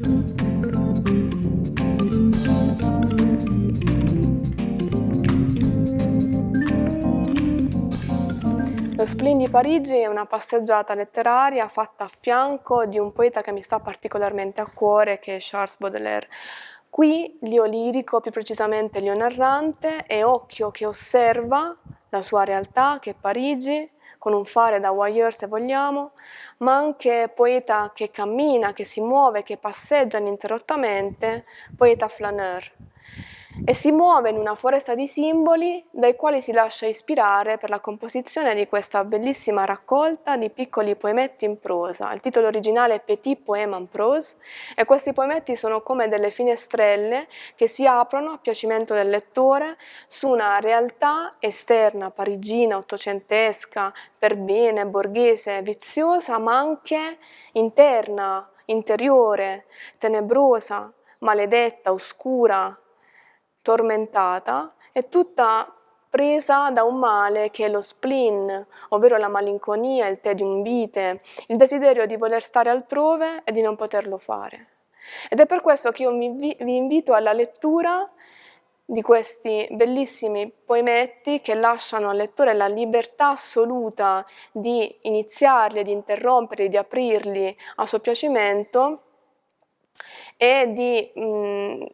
Lo spleen di Parigi è una passeggiata letteraria fatta a fianco di un poeta che mi sta particolarmente a cuore, che è Charles Baudelaire. Qui l'io lirico, più precisamente l'io narrante, è occhio che osserva la sua realtà, che è Parigi, con un fare da voyeur se vogliamo, ma anche poeta che cammina, che si muove, che passeggia ininterrottamente, poeta flaneur e si muove in una foresta di simboli dai quali si lascia ispirare per la composizione di questa bellissima raccolta di piccoli poemetti in prosa. Il titolo originale è Petit Poème en prose e questi poemetti sono come delle finestrelle che si aprono a piacimento del lettore su una realtà esterna, parigina, ottocentesca, per bene, borghese, viziosa, ma anche interna, interiore, tenebrosa, maledetta, oscura, tormentata, è tutta presa da un male che è lo spleen, ovvero la malinconia, il tedium vitae, il desiderio di voler stare altrove e di non poterlo fare. Ed è per questo che io vi invito alla lettura di questi bellissimi poemetti che lasciano al lettore la libertà assoluta di iniziarli, di interromperli, di aprirli a suo piacimento e di mh,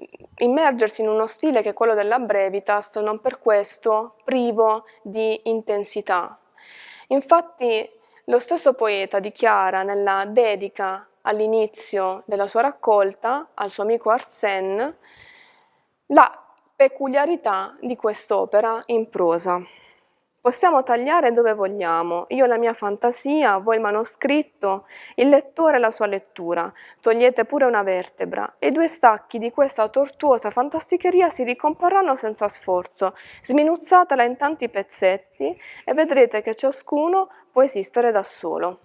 immergersi in uno stile che è quello della brevitas, non per questo privo di intensità. Infatti lo stesso poeta dichiara nella dedica all'inizio della sua raccolta al suo amico Arsène la peculiarità di quest'opera in prosa. Possiamo tagliare dove vogliamo, io la mia fantasia, voi il manoscritto, il lettore la sua lettura, togliete pure una vertebra. E i due stacchi di questa tortuosa fantasticheria si ricomporranno senza sforzo, sminuzzatela in tanti pezzetti e vedrete che ciascuno può esistere da solo.